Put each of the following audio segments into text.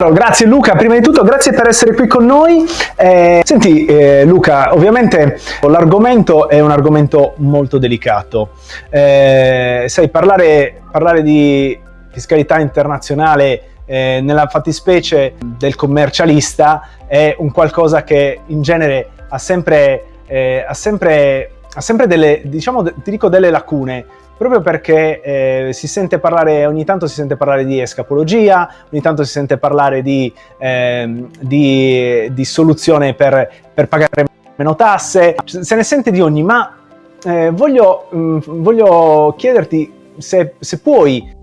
Grazie Luca, prima di tutto grazie per essere qui con noi. Eh, senti eh, Luca, ovviamente l'argomento è un argomento molto delicato. Eh, sai, parlare, parlare, di fiscalità internazionale eh, nella fattispecie del commercialista è un qualcosa che in genere ha sempre, eh, ha sempre, ha sempre delle, diciamo, ti dico delle lacune proprio perché eh, si sente parlare, ogni tanto si sente parlare di escapologia, ogni tanto si sente parlare di, eh, di, di soluzione per, per, pagare meno tasse, se ne sente di ogni, ma eh, voglio, mh, mm, voglio, chiederti se, se puoi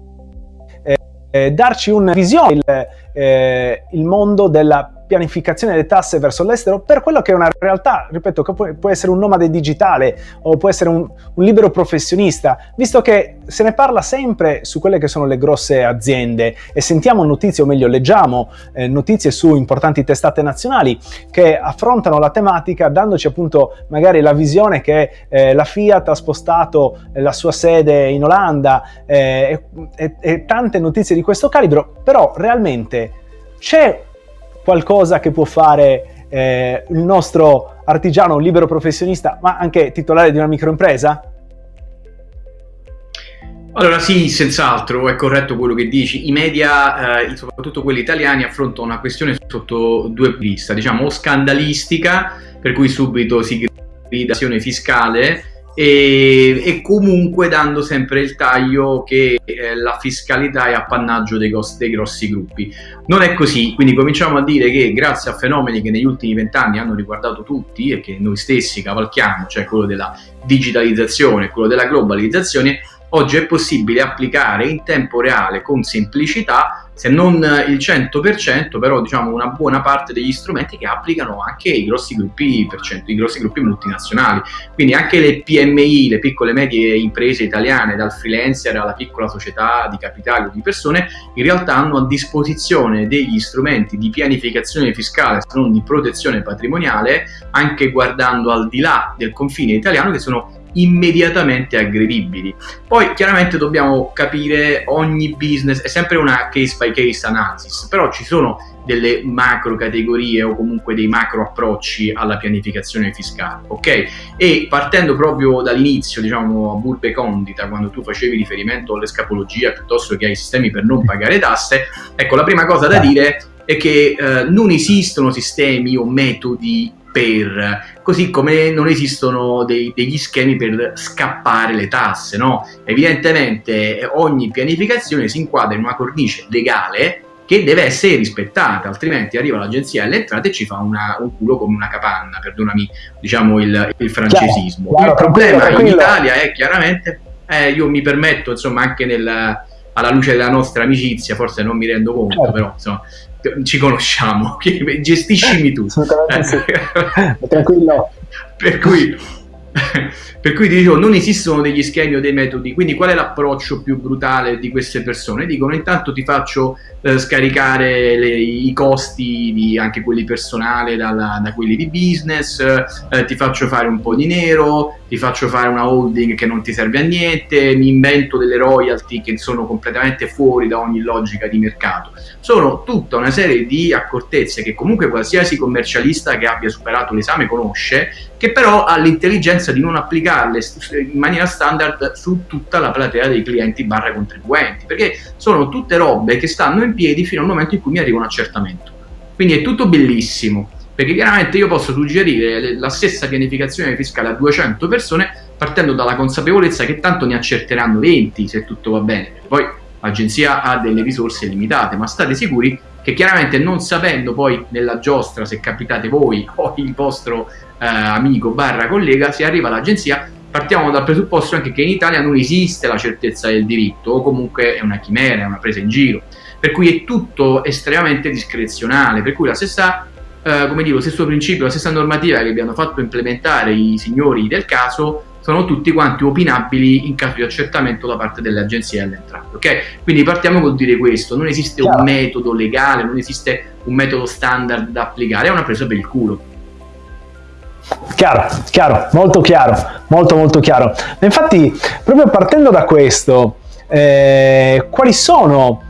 eh, eh, darci una visione il, eh, il mondo della pianificazione delle tasse verso l'estero per quello che è una realtà, ripeto, che può, essere un nomade digitale o può essere un, un, libero professionista, visto che se ne parla sempre su quelle che sono le grosse aziende e sentiamo notizie, o meglio leggiamo eh, notizie su importanti testate nazionali che affrontano la tematica dandoci appunto magari la visione che eh, la Fiat ha spostato la sua sede in Olanda eh, e, e tante notizie di questo calibro, però realmente c'è qualcosa che può fare eh, il nostro artigiano, libero professionista, ma anche titolare di una microimpresa? Allora sì, senz'altro, è corretto quello che dici. I media, eh, soprattutto quelli italiani, affrontano una questione sotto due punti vista, diciamo o scandalistica, per cui subito si grida fiscale, e, e, comunque dando sempre il taglio che eh, la fiscalità è appannaggio dei, dei, grossi gruppi. Non è così, quindi cominciamo a dire che grazie a fenomeni che negli ultimi vent'anni hanno riguardato tutti e che noi stessi cavalchiamo, cioè quello della digitalizzazione, quello della globalizzazione, oggi è possibile applicare in tempo reale con semplicità, se non il 100%, però diciamo una buona parte degli strumenti che applicano anche i grossi gruppi, i grossi gruppi multinazionali. Quindi anche le PMI, le piccole e medie imprese italiane, dal freelancer alla piccola società di capitali o di persone, in realtà hanno a disposizione degli strumenti di pianificazione fiscale, se non di protezione patrimoniale, anche guardando al di là del confine italiano, che sono immediatamente aggredibili. Poi chiaramente dobbiamo capire ogni business, è sempre una case by case analysis, però ci sono delle macro categorie o comunque dei macro approcci alla pianificazione fiscale, ok? E partendo proprio dall'inizio, diciamo a burbe condita, quando tu facevi riferimento all'escapologia piuttosto che ai sistemi per non pagare tasse, ecco la prima cosa da dire è che eh, non esistono sistemi o metodi per, così come non esistono dei, degli schemi per scappare le tasse, no? Evidentemente ogni pianificazione si inquadra in una cornice legale che deve essere rispettata, altrimenti arriva l'agenzia delle entrate e ci fa una, un culo come una capanna, perdonami diciamo il, il francesismo. Chiaro, chiaro, il problema in Italia è chiaramente, eh, io mi permetto insomma anche nel, alla luce della nostra amicizia, forse non mi rendo conto, certo. però insomma, ci conosciamo, gestiscimi tu. Assolutamente sì. Tranquillo. per cui per cui dicevo, non esistono degli schemi o dei metodi, quindi qual è l'approccio più brutale di queste persone? Dicono intanto ti faccio eh, scaricare le, i costi, di, anche quelli personali, dalla, da quelli di business, eh, ti faccio fare un po' di nero, ti faccio fare una holding che non ti serve a niente, mi invento delle royalty che sono completamente fuori da ogni logica di mercato. Sono tutta una serie di accortezze che comunque qualsiasi commercialista che abbia superato l'esame conosce, che però ha l'intelligenza di non applicarle in maniera standard su tutta la platea dei clienti barra contribuenti, perché sono tutte robe che stanno in piedi fino al momento in cui mi arriva un accertamento. Quindi è tutto bellissimo, perché chiaramente io posso suggerire la stessa pianificazione fiscale a 200 persone partendo dalla consapevolezza che tanto ne accerteranno 20 se tutto va bene. Poi l'agenzia ha delle risorse limitate, ma state sicuri che chiaramente non sapendo poi nella giostra se capitate voi o il vostro eh, amico barra collega, si arriva all'agenzia partiamo dal presupposto anche che in Italia non esiste la certezza del diritto o comunque è una chimera, è una presa in giro. Per cui è tutto estremamente discrezionale, per cui la stessa, eh, come dico, stesso principio, la stessa normativa che abbiano fatto implementare i signori del caso sono tutti quanti opinabili in caso di accertamento da parte delle agenzie delle entrate, ok? Quindi partiamo col dire questo, non esiste chiaro. un metodo legale, non esiste un metodo standard da applicare, è una presa per il culo. Chiaro, chiaro, molto chiaro, molto molto chiaro. Infatti, proprio partendo da questo, eh, quali sono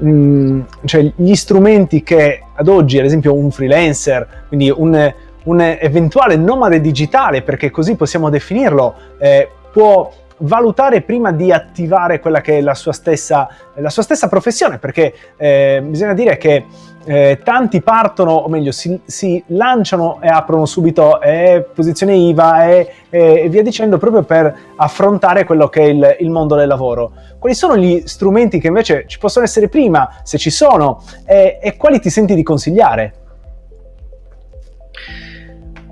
mh, cioè gli strumenti che ad oggi, ad esempio un freelancer, quindi un, un eventuale nomade digitale, perché così possiamo definirlo, eh, può valutare prima di attivare quella che è la sua stessa, la sua stessa professione, perché eh, bisogna dire che eh, tanti partono, o meglio, si, si, lanciano e aprono subito eh, posizione IVA e, e, via dicendo, proprio per affrontare quello che è il, il, mondo del lavoro. Quali sono gli strumenti che invece ci possono essere prima, se ci sono, e, e quali ti senti di consigliare?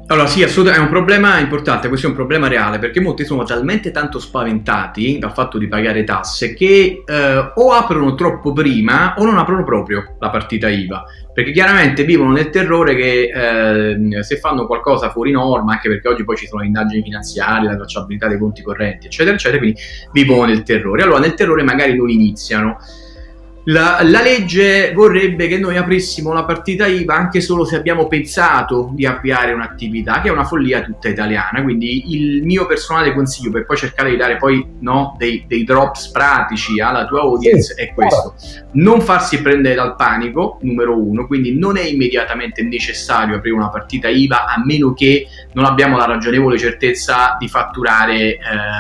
Allora sì, assolutamente, è un problema importante, questo è un problema reale, perché molti sono talmente tanto spaventati dal fatto di pagare tasse che eh, o aprono troppo prima o non aprono proprio la partita IVA, perché chiaramente vivono nel terrore che eh, se fanno qualcosa fuori norma, anche perché oggi poi ci sono le indagini finanziarie, la tracciabilità dei conti correnti, eccetera, eccetera, quindi vivono nel terrore. Allora nel terrore magari non iniziano. La, la, legge vorrebbe che noi aprissimo la partita IVA anche solo se abbiamo pensato di avviare un'attività, che è una follia tutta italiana. Quindi il mio personale consiglio per poi cercare di dare poi no, dei, dei, drops pratici alla tua audience sì, è questo. Non farsi prendere dal panico, numero uno, quindi non è immediatamente necessario aprire una partita IVA a meno che non abbiamo la ragionevole certezza di fatturare eh,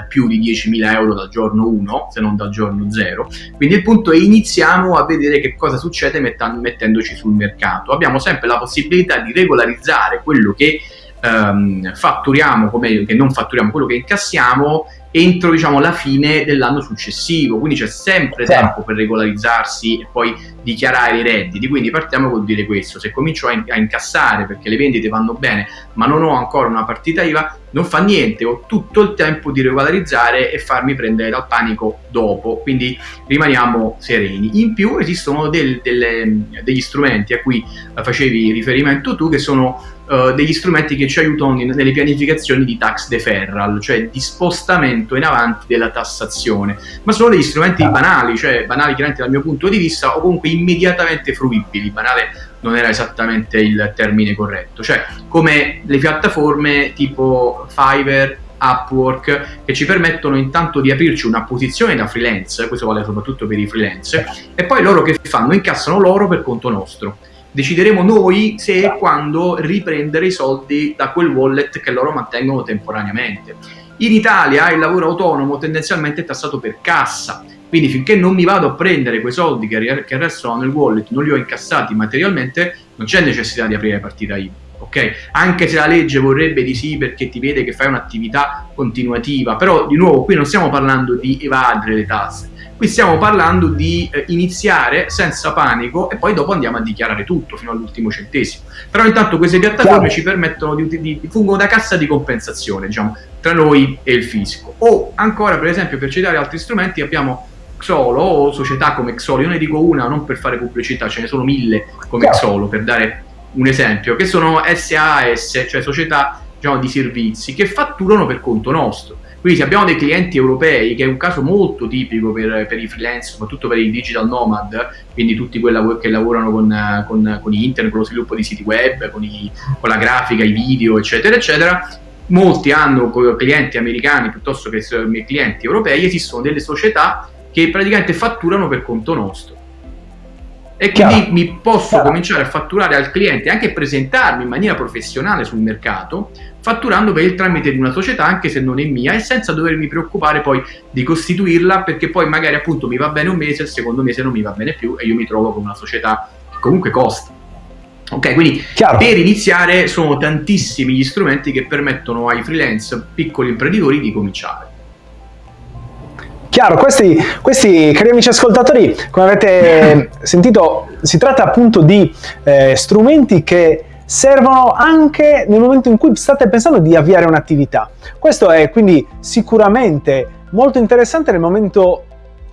più di 10.000 euro dal giorno 1, se non dal giorno 0. Quindi il punto è iniziare andiamo a vedere che cosa succede mettendoci sul mercato. Abbiamo sempre la possibilità di regolarizzare quello che ehm, fatturiamo, meglio che non fatturiamo, quello che incassiamo entro diciamo, la fine dell'anno successivo, quindi c'è sempre certo. tempo per regolarizzarsi e poi dichiarare i redditi, quindi partiamo col dire questo, se comincio a, in a incassare perché le vendite vanno bene ma non ho ancora una partita IVA, non fa niente, ho tutto il tempo di regolarizzare e farmi prendere dal panico dopo, quindi rimaniamo sereni. In più esistono del, delle, degli strumenti a cui facevi riferimento tu che sono uh, degli strumenti che ci aiutano in, nelle pianificazioni di tax deferral, cioè di spostamento in avanti della tassazione, ma sono degli strumenti ah. banali, cioè banali chiaramente dal mio punto di vista o comunque immediatamente fruibili, banale non era esattamente il termine corretto, cioè come le piattaforme tipo Fiverr, Upwork che ci permettono intanto di aprirci una posizione da freelance, questo vale soprattutto per i freelance, e poi loro che fanno? Incassano loro per conto nostro. Decideremo noi se e quando riprendere i soldi da quel wallet che loro mantengono temporaneamente. In Italia il lavoro autonomo tendenzialmente è tassato per cassa, quindi finché non mi vado a prendere quei soldi che, che restano nel wallet, non li ho incassati materialmente, non c'è necessità di aprire partita IVA. Okay? Anche se la legge vorrebbe di sì perché ti vede che fai un'attività continuativa, però di nuovo qui non stiamo parlando di evadere le tasse, qui stiamo parlando di eh, iniziare senza panico e poi dopo andiamo a dichiarare tutto fino all'ultimo centesimo. Però intanto queste piattaforme ci permettono di, di, di, fungono da cassa di compensazione, diciamo, tra noi e il fisco. O ancora, per esempio, per citare altri strumenti, abbiamo Xolo o società come Xolo, io ne dico una non per fare pubblicità, ce ne sono mille come Xolo per dare un esempio, che sono SAS, cioè società diciamo, di servizi, che fatturano per conto nostro. Quindi se abbiamo dei clienti europei, che è un caso molto tipico per, per i freelance, soprattutto per i digital nomad, quindi tutti quelli che lavorano con, con, con internet, con lo sviluppo di siti web, con, i, con la grafica, i video, eccetera, eccetera, molti hanno clienti americani piuttosto che clienti europei, esistono delle società che praticamente fatturano per conto nostro. E quindi Chiaro. mi posso Chiaro. cominciare a fatturare al cliente, anche presentarmi in maniera professionale sul mercato, fatturando per il tramite di una società, anche se non è mia, e senza dovermi preoccupare poi di costituirla, perché poi magari appunto mi va bene un mese, il secondo mese non mi va bene più e io mi trovo con una società che comunque costa. Ok, quindi Chiaro. per iniziare sono tantissimi gli strumenti che permettono ai freelance, piccoli imprenditori di cominciare. Chiaro, questi, questi, cari amici ascoltatori, come avete sentito, si tratta appunto di eh, strumenti che servono anche nel momento in cui state pensando di avviare un'attività. Questo è quindi sicuramente molto interessante nel momento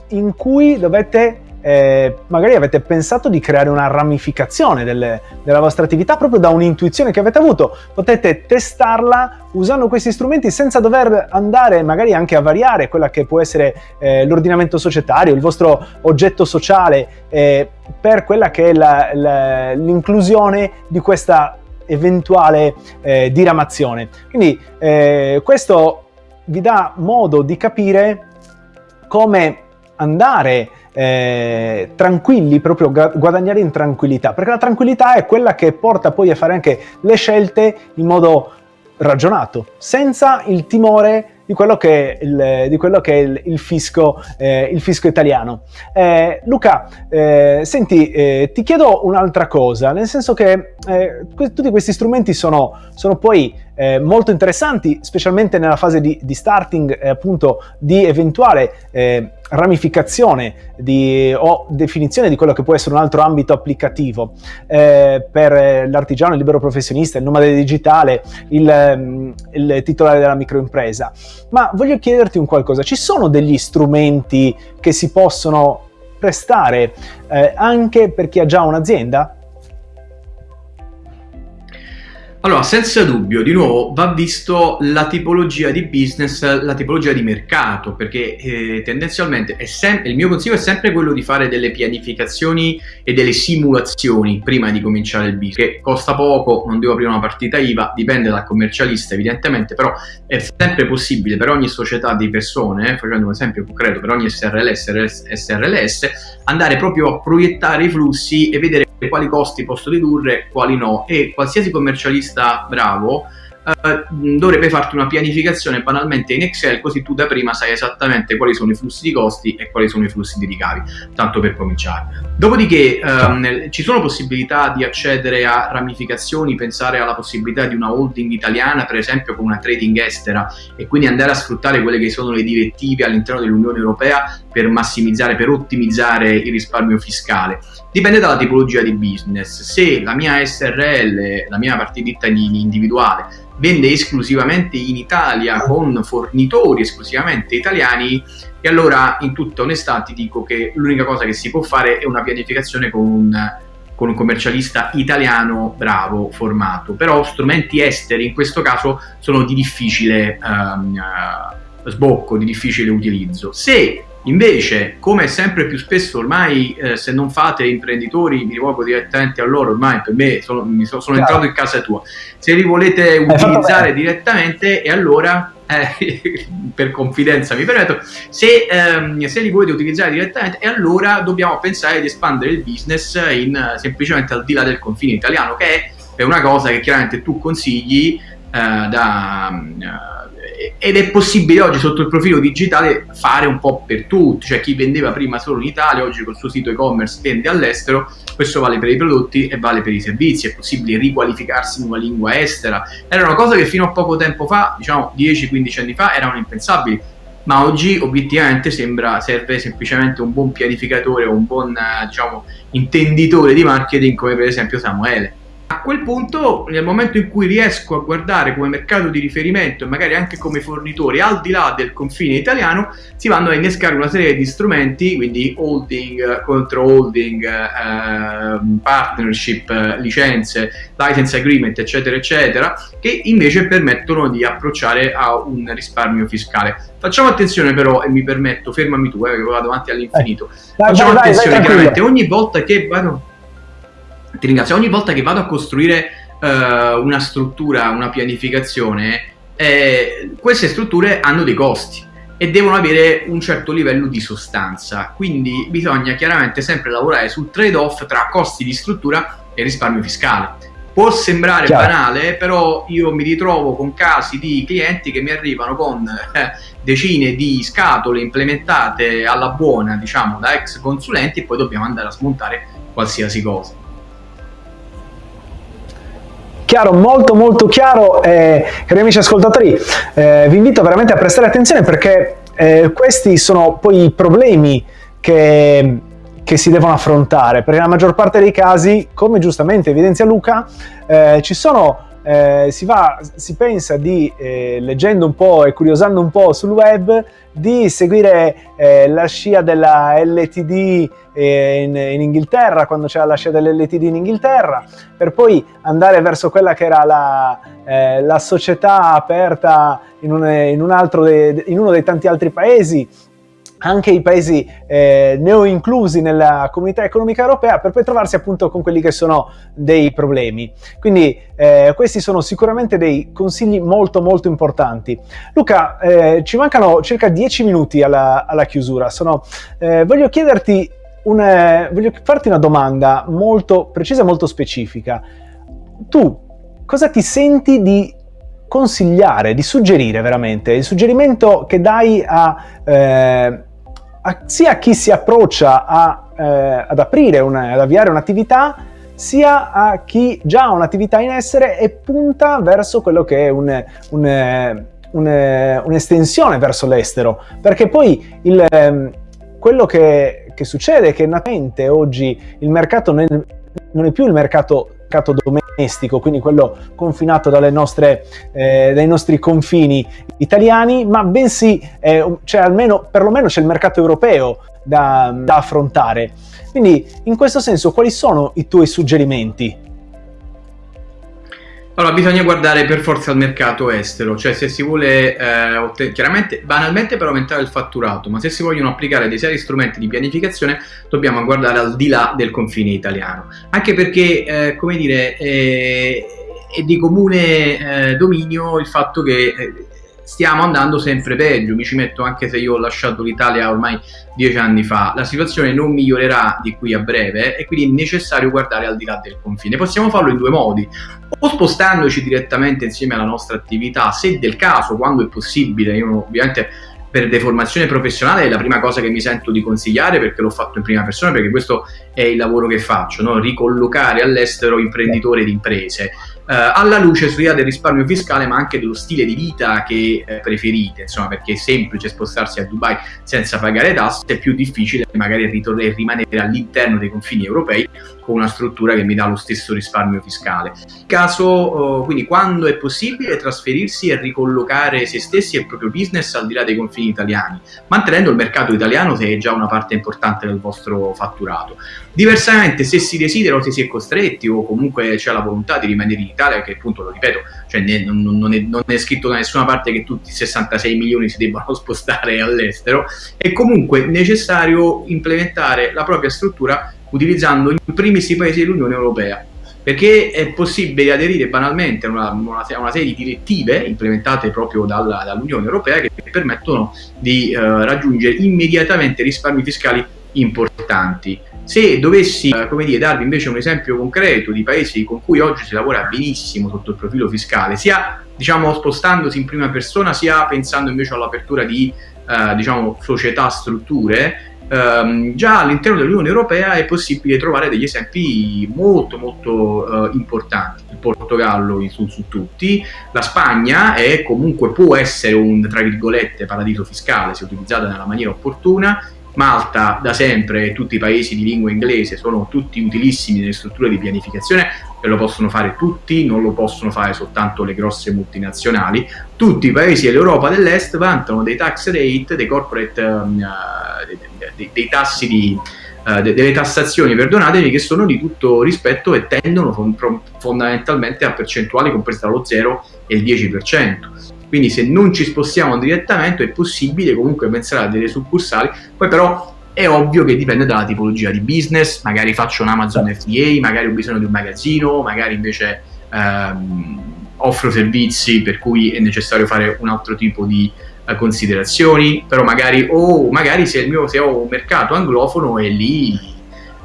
in cui dovete eh, magari avete pensato di creare una ramificazione delle, della vostra attività proprio da un'intuizione che avete avuto. Potete testarla usando questi strumenti senza dover andare magari anche a variare quella che può essere eh, l'ordinamento societario, il vostro oggetto sociale eh, per quella che è l'inclusione di questa eventuale eh, diramazione. Quindi eh, questo vi dà modo di capire come andare eh, tranquilli, proprio guadagnare in tranquillità, perché la tranquillità è quella che porta poi a fare anche le scelte in modo ragionato, senza il timore di quello che è il, di quello che è il, il, fisco, eh, il fisco, italiano. Eh, Luca, eh, senti, eh, ti chiedo un'altra cosa, nel senso che eh, tutti questi strumenti sono, sono poi eh, molto interessanti, specialmente nella fase di, di starting, appunto, di eventuale ramificazione di, o definizione di quello che può essere un altro ambito applicativo eh, per l'artigiano, il libero professionista, il nomade digitale, il, mm, il, titolare della microimpresa. Ma voglio chiederti un qualcosa, ci sono degli strumenti che si possono prestare eh, anche per chi ha già un'azienda? Allora, senza dubbio, di nuovo va visto la tipologia di business, la tipologia di mercato, perché eh, tendenzialmente il mio consiglio è sempre quello di fare delle pianificazioni e delle simulazioni prima di cominciare il business, che costa poco, non devo aprire una partita IVA, dipende dal commercialista evidentemente, però è sempre possibile per ogni società di persone, eh, facendo un esempio concreto, per ogni SRL, SRL, SRLS, andare proprio a proiettare i flussi e vedere quali costi posso ridurre, quali no. E qualsiasi commercialista bravo eh, dovrebbe farti una pianificazione banalmente in Excel così tu da prima sai esattamente quali sono i flussi di costi e quali sono i flussi di ricavi, tanto per cominciare. Dopodiché ehm, ci sono possibilità di accedere a ramificazioni, pensare alla possibilità di una holding italiana per esempio con una trading estera e quindi andare a sfruttare quelle che sono le direttive all'interno dell'Unione Europea per massimizzare, per ottimizzare il risparmio fiscale. Dipende dalla tipologia di business. Se la mia SRL, la mia partita individuale, vende esclusivamente in Italia con fornitori esclusivamente italiani e allora in tutta onestà ti dico che l'unica cosa che si può fare è una pianificazione con un, con un commercialista italiano bravo, formato, però strumenti esteri in questo caso sono di difficile um, uh, sbocco, di difficile utilizzo. Se Invece, come sempre più spesso ormai, eh, se non fate imprenditori, mi rivolgo direttamente a loro, ormai per me sono, mi sono, entrato in casa tua. Se li volete utilizzare direttamente, e allora, eh, per confidenza mi permetto, se, ehm, se, li volete utilizzare direttamente, e allora dobbiamo pensare di espandere il business in, semplicemente al di là del confine italiano, che è, è una cosa che chiaramente tu consigli eh, da ed è possibile oggi sotto il profilo digitale fare un po' per tutti, cioè chi vendeva prima solo in Italia, oggi col suo sito e-commerce vende all'estero, questo vale per i prodotti e vale per i servizi, è possibile riqualificarsi in una lingua estera, era una cosa che fino a poco tempo fa, diciamo 10-15 anni fa, erano impensabili, ma oggi obiettivamente sembra serve semplicemente un buon pianificatore o un buon diciamo, intenditore di marketing come per esempio Samuele a quel punto, nel momento in cui riesco a guardare come mercato di riferimento e magari anche come fornitori al di là del confine italiano, si vanno a innescare una serie di strumenti, quindi holding, contro holding, eh, partnership, licenze, license agreement, eccetera, eccetera, che invece permettono di approcciare a un risparmio fiscale. Facciamo attenzione però, e mi permetto, fermami tu, eh, che vado avanti all'infinito. Eh, Facciamo vai, attenzione, vai, chiaramente, ogni volta che vado ti ringrazio. Ogni volta che vado a costruire uh, una struttura, una pianificazione, eh, queste strutture hanno dei costi e devono avere un certo livello di sostanza. Quindi bisogna chiaramente sempre lavorare sul trade-off tra costi di struttura e risparmio fiscale. Può sembrare Chiaro. banale, però io mi ritrovo con casi di clienti che mi arrivano con eh, decine di scatole implementate alla buona, diciamo, da ex consulenti e poi dobbiamo andare a smontare qualsiasi cosa. Chiaro, molto molto chiaro, eh, cari amici ascoltatori, eh, vi invito veramente a prestare attenzione perché eh, questi sono poi i problemi che, che, si devono affrontare, perché nella maggior parte dei casi, come giustamente evidenzia Luca, eh, ci sono eh, si, va, si, pensa di, eh, leggendo un po' e curiosando un po' sul web, di seguire eh, la scia della LTD eh, in, in, Inghilterra, quando c'era la scia dell'LTD in Inghilterra, per poi andare verso quella che era la, eh, la società aperta in, un, in, un de, in uno dei tanti altri paesi, anche i paesi eh, neo-inclusi nella comunità economica europea per poi trovarsi appunto con quelli che sono dei problemi. Quindi eh, questi sono sicuramente dei consigli molto molto importanti. Luca, eh, ci mancano circa 10 minuti alla, alla chiusura. Sono, eh, voglio chiederti, un, voglio farti una domanda molto precisa e molto specifica. Tu cosa ti senti di consigliare, di suggerire veramente? Il suggerimento che dai a eh, a, sia a chi si approccia a, eh, ad aprire, una, ad avviare un'attività, sia a chi già ha un'attività in essere e punta verso quello che è un, un, un, un'estensione verso l'estero. Perché poi il, ehm, quello che, che, succede è che naturalmente oggi il mercato non è più il mercato mercato domestico, quindi quello confinato nostre, eh, dai nostri confini italiani, ma bensì eh, c'è almeno, perlomeno c'è il mercato europeo da, da affrontare. Quindi in questo senso quali sono i tuoi suggerimenti? Allora, bisogna guardare per forza al mercato estero, cioè se si vuole, eh, chiaramente, banalmente per aumentare il fatturato, ma se si vogliono applicare dei seri strumenti di pianificazione, dobbiamo guardare al di là del confine italiano. Anche perché, eh, come dire, eh, è di comune eh, dominio il fatto che eh, stiamo andando sempre peggio, mi ci metto anche se io ho lasciato l'Italia ormai dieci anni fa, la situazione non migliorerà di qui a breve e quindi è necessario guardare al di là del confine. Possiamo farlo in due modi, o spostandoci direttamente insieme alla nostra attività, se del caso, quando è possibile, io ovviamente per deformazione professionale è la prima cosa che mi sento di consigliare perché l'ho fatto in prima persona, perché questo è il lavoro che faccio, no? ricollocare all'estero imprenditori di imprese alla luce sia del risparmio fiscale ma anche dello stile di vita che eh, preferite, insomma perché è semplice spostarsi a Dubai senza pagare tasse, è più difficile magari rimanere all'interno dei confini europei con una struttura che mi dà lo stesso risparmio fiscale. Caso, eh, quindi quando è possibile trasferirsi e ricollocare se stessi e il proprio business al di là dei confini italiani, mantenendo il mercato italiano se è già una parte importante del vostro fatturato. Diversamente se si desidera o se si è costretti o comunque c'è la volontà di rimanere in Italia, che appunto lo ripeto, cioè non, non, è, non, è, scritto da nessuna parte che tutti i 66 milioni si debbano spostare all'estero, è comunque necessario implementare la propria struttura utilizzando in primis i paesi dell'Unione Europea perché è possibile aderire banalmente a una, una, una, serie di direttive implementate proprio dalla, dall'Unione Europea che permettono di uh, raggiungere immediatamente risparmi fiscali importanti. Se dovessi eh, come dire, darvi invece un esempio concreto di paesi con cui oggi si lavora benissimo sotto il profilo fiscale, sia diciamo, spostandosi in prima persona, sia pensando invece all'apertura di eh, diciamo, società, strutture, ehm, già all'interno dell'Unione Europea è possibile trovare degli esempi molto molto eh, importanti. Il Portogallo su, su, tutti, la Spagna è comunque può essere un tra virgolette paradiso fiscale se utilizzata nella maniera opportuna, Malta da sempre e tutti i paesi di lingua inglese sono tutti utilissimi nelle strutture di pianificazione e lo possono fare tutti, non lo possono fare soltanto le grosse multinazionali. Tutti i paesi dell'Europa dell'Est vantano dei tax rate, dei corporate, um, uh, dei, dei, tassi di, uh, delle tassazioni, perdonatemi, che sono di tutto rispetto e tendono fondamentalmente a percentuali comprese tra lo 0 e il 10% quindi se non ci spostiamo direttamente è possibile comunque pensare a delle succursali, poi però è ovvio che dipende dalla tipologia di business, magari faccio un Amazon FBA, magari ho bisogno di un magazzino, magari invece ehm, offro servizi per cui è necessario fare un altro tipo di eh, considerazioni, però magari, oh, magari se, mio, se, ho un mercato anglofono e lì,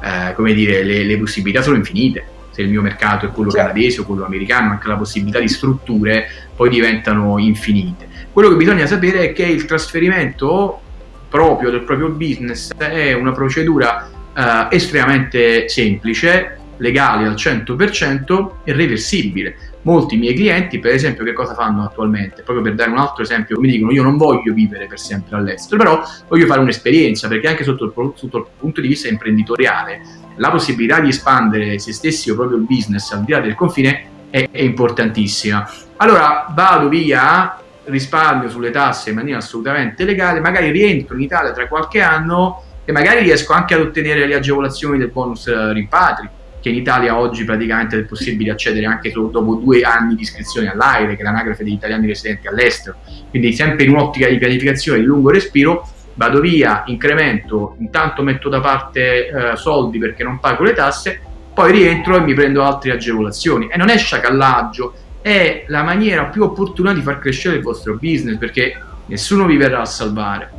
eh, come dire, le, le possibilità sono infinite se il mio mercato è quello certo. canadese o quello americano, anche la possibilità di strutture poi diventano infinite. Quello che bisogna sapere è che il trasferimento proprio del proprio business è una procedura eh, estremamente semplice, legale al 100% e reversibile molti miei clienti, per esempio, che cosa fanno attualmente? Proprio per dare un altro esempio, mi dicono io non voglio vivere per sempre all'estero, però voglio fare un'esperienza, perché anche sotto il, sotto il, punto di vista imprenditoriale, la possibilità di espandere se stessi o proprio il business al di là del confine è, è importantissima. Allora vado via, risparmio sulle tasse in maniera assolutamente legale, magari rientro in Italia tra qualche anno e magari riesco anche ad ottenere le agevolazioni del bonus rimpatri che in Italia oggi praticamente è possibile accedere anche solo dopo due anni di iscrizione all'AIRE, che è l'anagrafe degli italiani residenti all'estero, quindi sempre in un'ottica di pianificazione di lungo respiro, vado via, incremento, intanto metto da parte eh, soldi perché non pago le tasse, poi rientro e mi prendo altre agevolazioni. E non è sciacallaggio, è la maniera più opportuna di far crescere il vostro business perché nessuno vi verrà a salvare.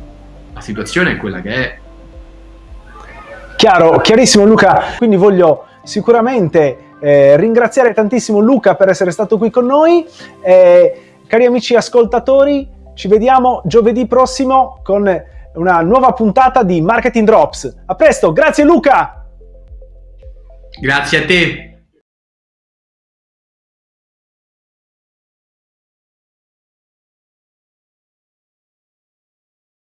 La situazione è quella che è. Chiaro, chiarissimo Luca, quindi voglio sicuramente eh, ringraziare tantissimo Luca per essere stato qui con noi. Eh, cari amici ascoltatori, ci vediamo giovedì prossimo con una nuova puntata di Marketing Drops. A presto, grazie Luca! Grazie a te!